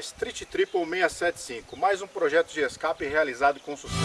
Street Triple 675, mais um projeto de escape realizado com sucesso.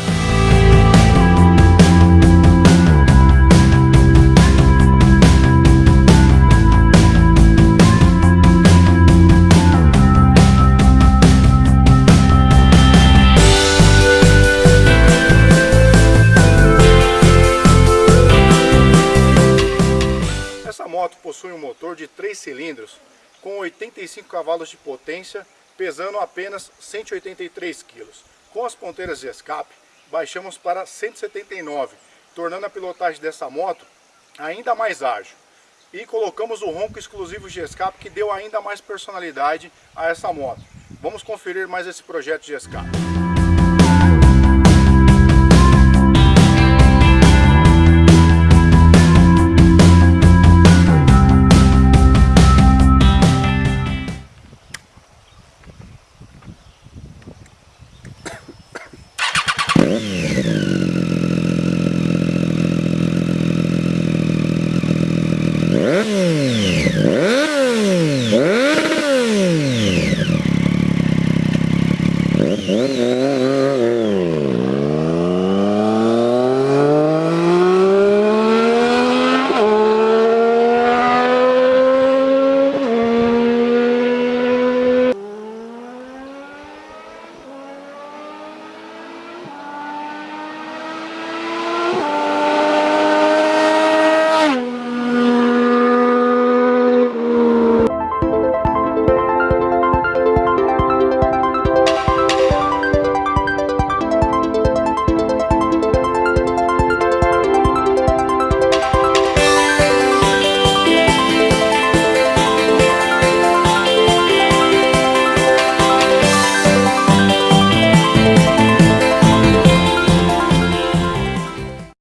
Essa moto possui um motor de 3 cilindros com 85 cavalos de potência, pesando apenas 183 kg. Com as ponteiras de escape, baixamos para 179, tornando a pilotagem dessa moto ainda mais ágil. E colocamos o ronco exclusivo de escape que deu ainda mais personalidade a essa moto. Vamos conferir mais esse projeto de escape. Mm-hmm.